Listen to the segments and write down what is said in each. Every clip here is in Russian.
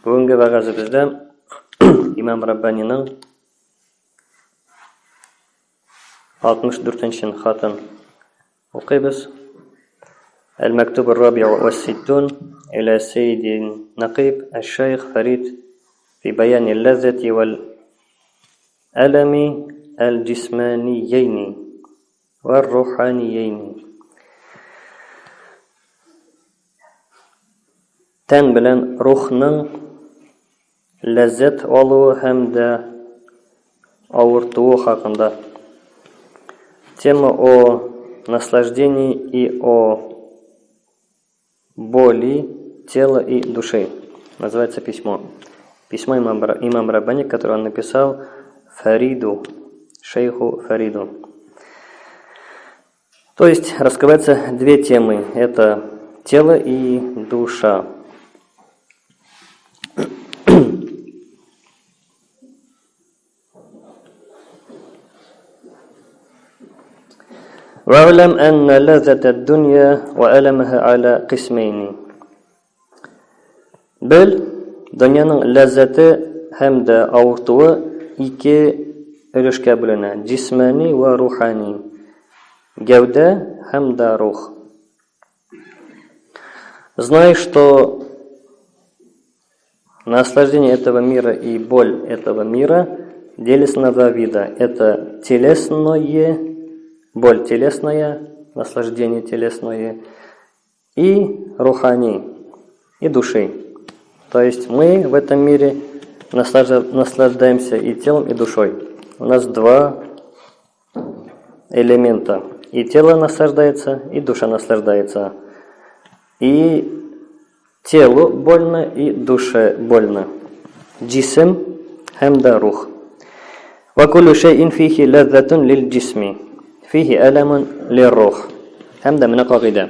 bugungi bag'azimizda imom rabbaniyning oltmish to'rtinchi xatim o'qiymiz al maktub الرابع والستون إلى سيد نقيب الشيخ فريد في بيان اللذة والألم الجسمانيين والروحانيين تن بلن روحنن ләззәт алуы һәм дә ауыртуы хакында. Тема о наслаждении и о боли тела и души. Называется письмо. Письмо имам Рабани, которое он написал Фариду, шейху Фариду. То есть раскрываются две темы. Это тело и душа. واعلم أن لذة الدنيا وألمها على قسمين Бел, дөньяның ләззәте һәм дә авыртуы ике өлешкә бүленә. Җисмани ва рухани. Гәүдә һәм дә рух. Знай, что наслаждение этого мира и боль этого мира делятся на два вида. Это телесное боль телесная, наслаждение телесное, и рухани, и души. То есть мы в этом мире наслаждаемся и телом, и душой. У нас два элемента. И тело наслаждается, и душа наслаждается. И телу больно, и душе больно. Джисм хамда рух. Вакулю инфихи фихи лиль джисми. فيه ألم للروح hamda mana qoida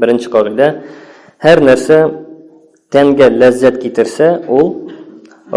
birinchi qoida har narsa tanga lazzat keltirsa u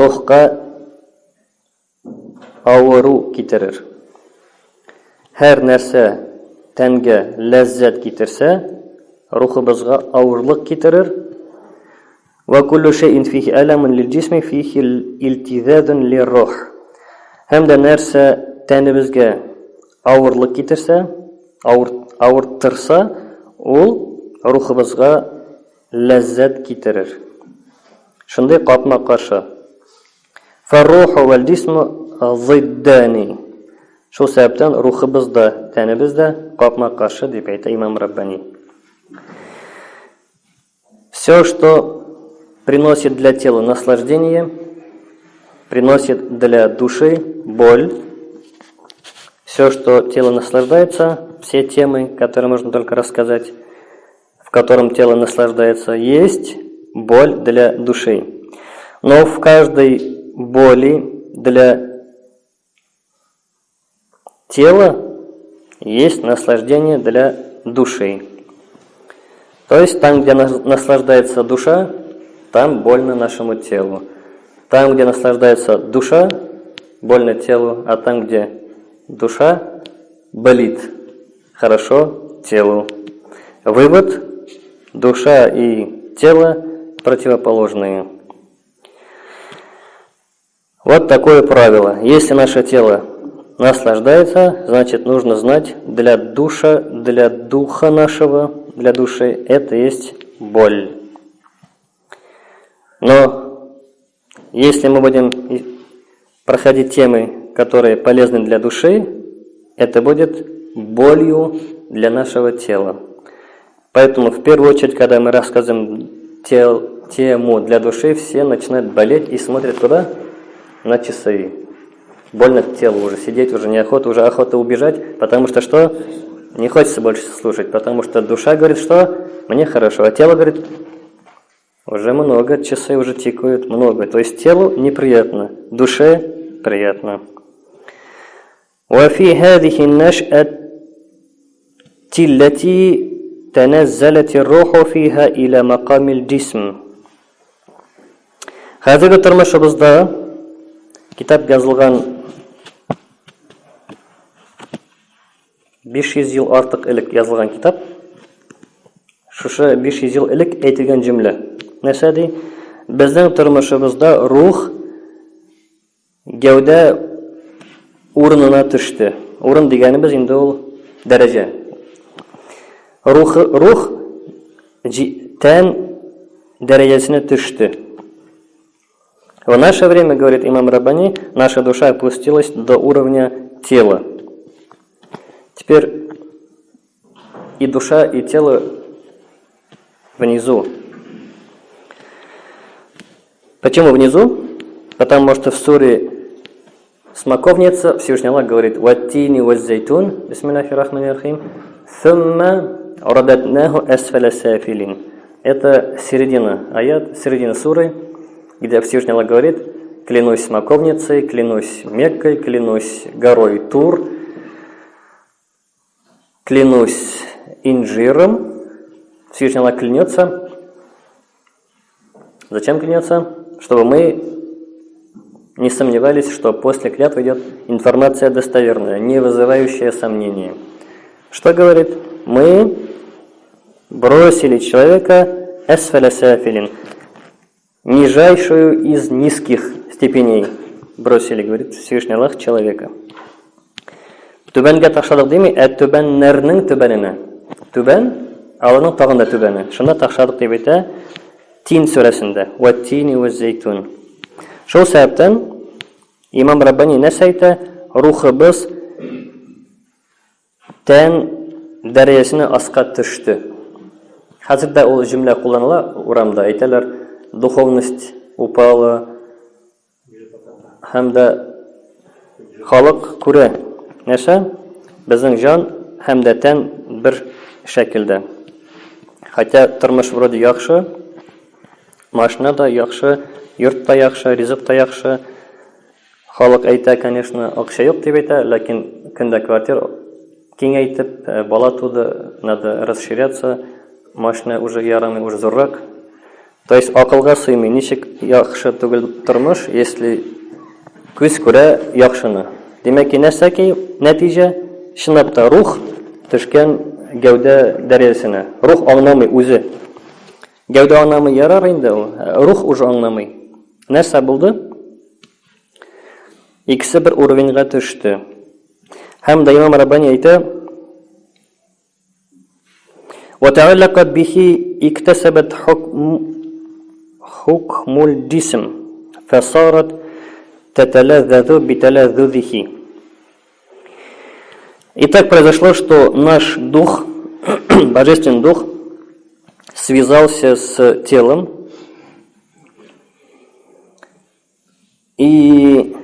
ruhga og'riq keltirar har narsa tanga lazzat keltirsa ruhimizga og'irlik keltirar وكل شيء فيه ألم للجسم فيه التذاذ للروح hamda narsa тәнебезгә авырлык китерсә, авыр, авырттырса, ул рухыбызга ләззәт китерер. Шундый капма каршы. Фарруху вал джисму зиддани. Шул сәбәптән рухыбыз да, тәнебез дә капма каршы дип әйтә Имам Раббани. Все, что приносит для тела наслаждение, приносит для души боль, все, что тело наслаждается, все темы, которые можно только рассказать, в котором тело наслаждается, есть боль для души. Но в каждой боли для тела есть наслаждение для души. То есть там, где наслаждается душа, там больно нашему телу. Там, где наслаждается душа, больно телу, а там, где Душа болит хорошо телу. Вывод – душа и тело противоположные. Вот такое правило. Если наше тело наслаждается, значит нужно знать для душа, для духа нашего, для души это есть боль. Но если мы будем проходить темы которые полезны для души, это будет болью для нашего тела. Поэтому в первую очередь, когда мы рассказываем тел, тему для души, все начинают болеть и смотрят куда? На часы. Больно телу уже, сидеть уже неохота, уже охота убежать, потому что что? Не хочется больше слушать, потому что душа говорит, что мне хорошо, а тело говорит, уже много, часы уже тикают, много. То есть телу неприятно, душе приятно. وفي هذه النشأة التي تنزلت الروح فيها إلى مقام الجسم Хәзерге тормышыбызда китап язылган 500 ел артык элек язылган китап. Шушы 500 ел элек әйтелгән җөмлә. нәрсә ди? Безнең тормышыбызда рух гәүдә урынына төште. Урын дигәнебез инде ул дәрәҗә. Рух рух тән дәрәҗәсенә төште. В наше время, говорит имам Рабани, наша душа опустилась до уровня тела. Теперь и душа, и тело внизу. Почему внизу? Потому что в суре Смоковница Всевышний Аллах говорит «Ваттини ваззайтун» Бисмиллахи рахмани рахим «Thumма радатнаху асфаля сафилин» Это середина аят, середина суры, где Всевышний Аллах говорит «Клянусь смоковницей, клянусь Меккой, клянусь горой Тур, клянусь инжиром». Всевышний Аллах клянется. Зачем клянется? Чтобы мы не сомневались, что после клятвы идет информация достоверная, не вызывающая сомнений. Что говорит? Мы бросили человека эсфаля сафилин, нижайшую из низких степеней бросили, говорит Всевышний Аллах, человека. Түбәнгә ташладык дими, ә түбәннәрнең түбәненә. Түбән, аларның тагында түбәне. Шунда ташладык Тин сүрәсендә. Ваттини ваззайтун. Шул сәбәптән имам Раббани нәрсә әйтә? Рухыбыз тән дәрәҗәсенә аска төште. Хәзер дә ул җөмлә кулланыла урамда. Әйтәләр, духовность упала һәм дә халык күрә нәрсә безнең җан һәм дә тән бер шәкелдә хотя тормыш вроде яхшы машина да яхшы йорт та яхшы ризык та яхшы халык әйтә конечно акча юк дип әйтә ләкин көндә квартира киңәйтеп бала туды надо расширяться машина уже ярамый уже зуррак То есть акылга сыймый, ничек яхшы түгел тормыш, если күз күрә яхшыны. Демәк ки нәрсә ки нәтиҗә чынлап та рух төшкән гәүдә дәрәҗәсенә. Рух аңламый үзе. Гәүдә аңламый ярар инде ул. Рух уже аңламый. Нәрсә булды? Икесе бер уровеньга төште. Һәм дә Имам Раббани әйтә: "Ватааллакат бихи иктасабат хукм حكم الجسم فصارت تتلذذ بتلذذه И так произошло, что наш дух, божественный дух, связался с телом и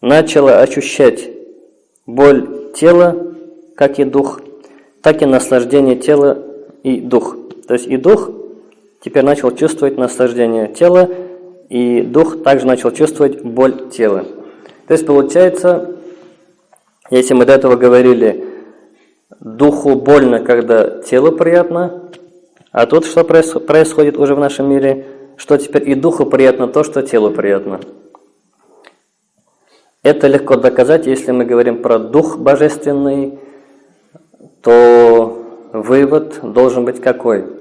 начало ощущать боль тела, как и дух, так и наслаждение тела и дух. То есть и дух теперь начал чувствовать наслаждение тела, и дух также начал чувствовать боль тела. То есть получается, если мы до этого говорили, духу больно, когда телу приятно, а тут что происходит уже в нашем мире, что теперь и духу приятно то, что телу приятно. Это легко доказать, если мы говорим про дух божественный, то вывод должен быть какой?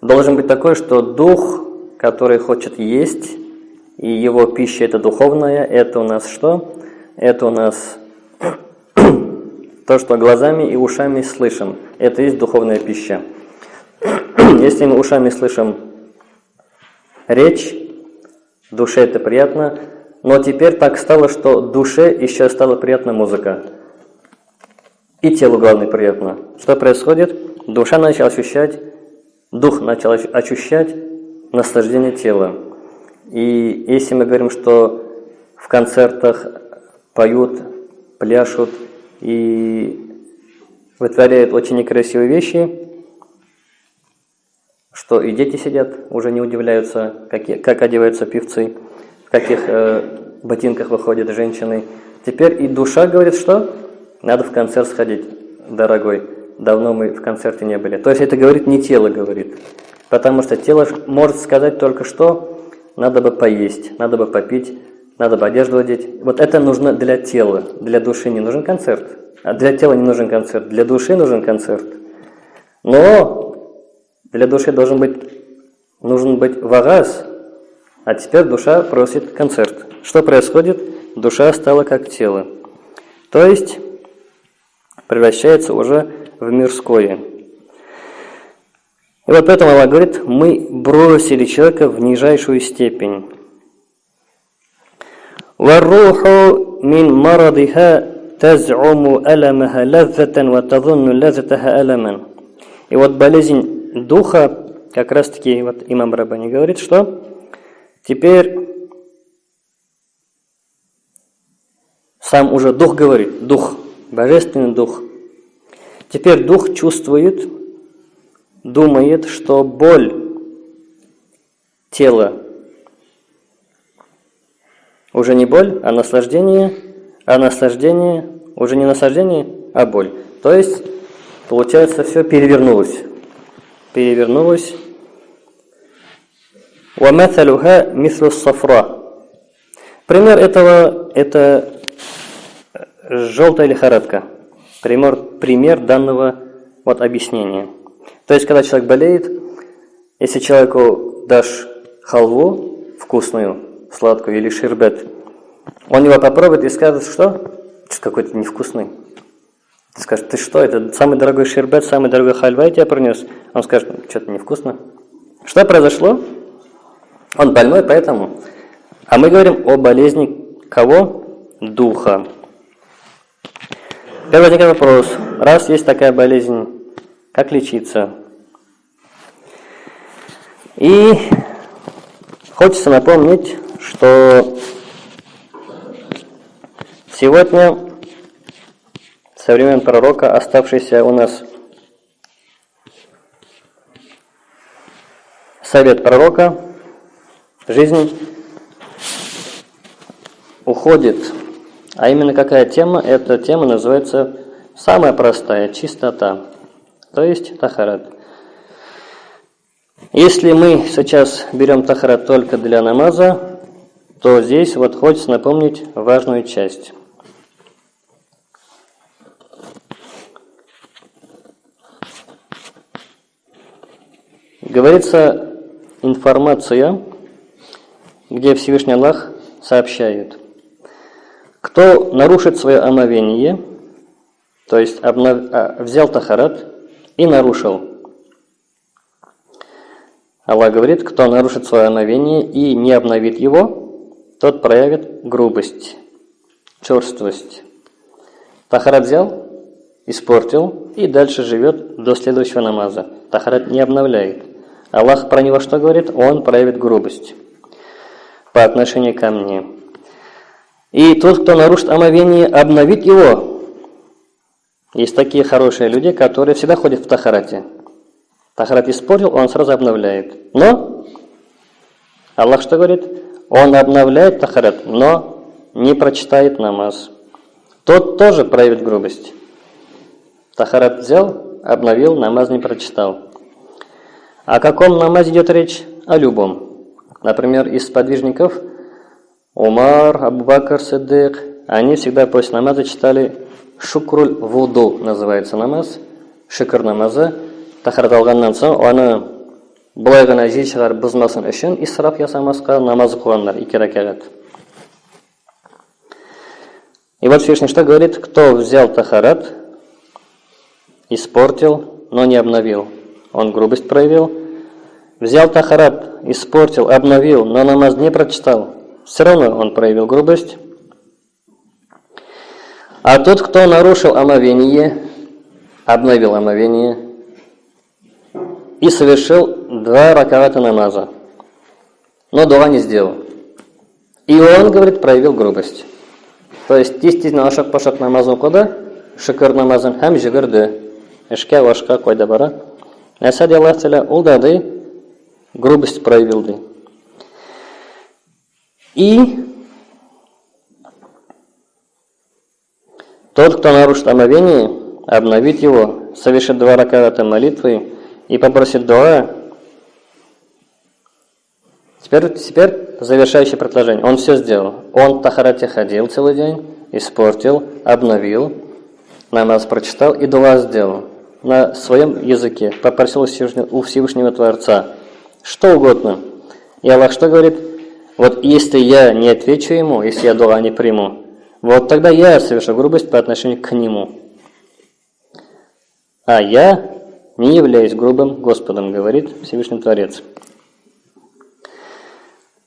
должен быть такой, что дух, который хочет есть, и его пища это духовная, это у нас что? Это у нас то, что глазами и ушами слышим. Это есть духовная пища. Если мы ушами слышим речь, душе это приятно, но теперь так стало, что душе еще стала приятна музыка. И телу, главное, приятно. Что происходит? Душа начала ощущать дух начал ощущать наслаждение тела. И если мы говорим, что в концертах поют, пляшут и вытворяют очень некрасивые вещи, что и дети сидят, уже не удивляются, как, как одеваются певцы, в каких э, ботинках выходят женщины. Теперь и душа говорит, что надо в концерт сходить, дорогой давно мы в концерте не были. То есть это говорит не тело говорит. Потому что тело может сказать только что, надо бы поесть, надо бы попить, надо бы одежду одеть. Вот это нужно для тела, для души не нужен концерт. А для тела не нужен концерт, для души нужен концерт. Но Для души должен быть, нужен быть вагаз, а теперь душа просит концерт. Что происходит? Душа стала как тело. То есть превращается уже в мирское. И вот поэтому Аллах говорит, мы бросили человека в нижайшую степень. والروح من مرضها تزعم ألمها لذة وتظن لذتها ألما. И вот болезнь духа, как раз таки вот имам Рабани говорит, что теперь сам уже дух говорит, дух, божественный дух. Теперь дух чувствует, думает, что боль тела уже не боль, а наслаждение, а наслаждение уже не наслаждение, а боль. То есть, получается, все перевернулось Перевернулось. وَمَثَلُهَا مِثْلُ الصَّفْرَى Пример этого – это желтая лихорадка. Пример, пример данного вот объяснения. То есть, когда человек болеет, если человеку дашь халву вкусную, сладкую или шербет, он его попробует и скажет, что какой-то невкусный. Ты скажешь, ты что, это самый дорогой шербет, самый дорогой хальва я тебе принес? Он скажет, что-то невкусно. Что произошло? Он больной, поэтому. А мы говорим о болезни кого? Духа. Теперь возникает вопрос. Раз есть такая болезнь, как лечиться? И хочется напомнить, что сегодня со времен пророка, оставшийся у нас совет пророка, жизнь уходит. А именно какая тема? Эта тема называется самая простая – чистота, то есть тахарат. Если мы сейчас берем тахарат только для намаза, то здесь вот хочется напомнить важную часть. Говорится информация, где Всевышний Аллах сообщает, кто нарушит свое омовение, то есть обнов... а, взял тахарат и нарушил – Аллах говорит, кто нарушит свое омовение и не обновит его, тот проявит грубость, черствость. Тахарат взял, испортил и дальше живет до следующего намаза. Тахарат не обновляет. Аллах про него что говорит? Он проявит грубость по отношению ко мне. И тот, кто нарушит омовение, обновит его. Есть такие хорошие люди, которые всегда ходят в Тахарате. Тахарат испортил, он сразу обновляет. Но Аллах что говорит? Он обновляет тахарат, но не прочитает намаз. Тот тоже проявит грубость. Тахарат взял, обновил, намаз не прочитал. О каком намазе идет речь? О любом. Например, из подвижников Умар, Абу-Бакр, Сиддик, они всегда после намаза читали шукруль вуду, называется намаз, шикр намаза, тахарат алғаннан соң аны былай ғана жел шығарып бұзмасын үшін исраф жасамасқа намаз оқығандар екі ракағат и вот Всевышний что говорит? Кто взял тахарат испортил но не обновил он грубость проявил взял тахарат испортил обновил но намаз не прочитал все равно он проявил грубость а тот кто нарушил омовение обновил омовение и совершил два ракавата намаза, но дуа не сделал. И он, говорит, проявил грубость. То есть действительно ашак пашак намаз оқыды, шүкір намазын һәм жүгірді. Эшкә вашқа қойды бара. Әсәд Аллах Тәлә ул дады грубость проявил. Ды. И тот, кто нарушит омовение, обновит его, совершит два ракавата молитвы, и попросит дуа. Теперь, теперь завершающее предложение. Он все сделал. Он Тахарате ходил целый день, испортил, обновил, намаз прочитал и дуа сделал. На своем языке, попросил у Всевышнего, Творца, что угодно. И Аллах что говорит? Вот если я не отвечу ему, если я дуа не приму, вот тогда я совершу грубость по отношению к нему. А я не являюсь грубым Господом, говорит Всевышний Творец.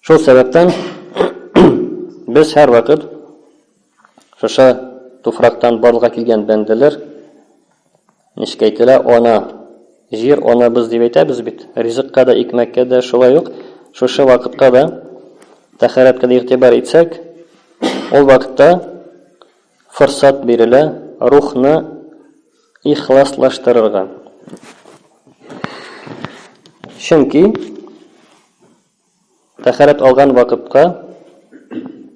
Шул сәбәптән без һәр вакыт шуша туфрактан барлыкка килгән бәндәләр ничек әйтелә, ана, җир анабыз дип әйтәбез бит. Ризыкка да, икмәккә дә шулай ук, шушы вакытка да тәһарәткә дә игътибар итсәк, ул вакытта форсат бирелә рухны ихласлаштырырга. Чөнки тәһарәт алган вакытка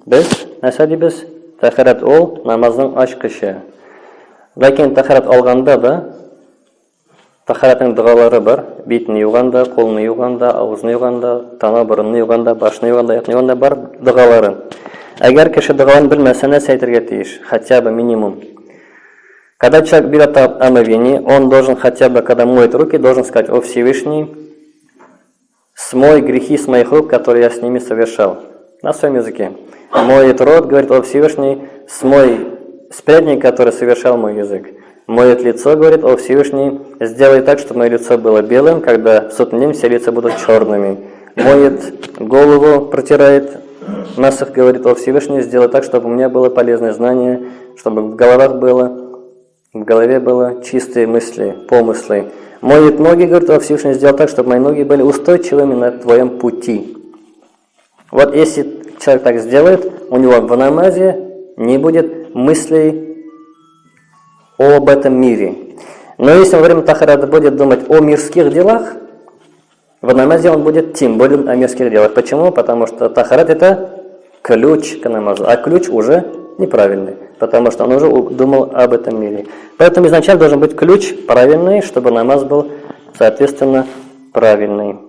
без нәрсә дибез? Тәһарәт ул намазның ачкычы. Ләкин тәһарәт алганда да тәһарәтнең дәгалары бар. Битне юганда, кулны юганда, авызны юганда, тана борынны юганда, башны юганда, аяк юганда бар дәгалары. Әгәр кеше дәгаларын белмәсә, нәрсә әйтергә тиеш? Хотя бы минимум Когда человек берет омовение, он должен хотя бы, когда моет руки, должен сказать, «О Всевышний, смой грехи с моих рук, которые я с ними совершал». На своем языке. Моет рот, говорит, «О Всевышний, смой спрятник, который совершал мой язык». Моет лицо, говорит, «О Всевышний, сделай так, чтобы мое лицо было белым, когда в судный день все лица будут черными». Моет голову, протирает, Насах говорит, «О Всевышний, сделай так, чтобы у меня было полезное знание, чтобы в головах было в голове было чистые мысли, помыслы. Моет ноги, говорит, во Всевышний сделал так, чтобы мои ноги были устойчивыми на твоем пути. Вот если человек так сделает, у него в намазе не будет мыслей об этом мире. Но если во время тахарата будет думать о мирских делах, в намазе он будет тем более о мирских делах. Почему? Потому что тахарат это ключ к намазу, а ключ уже неправильный, потому что он уже думал об этом мире. Поэтому изначально должен быть ключ правильный, чтобы намаз был, соответственно, правильный.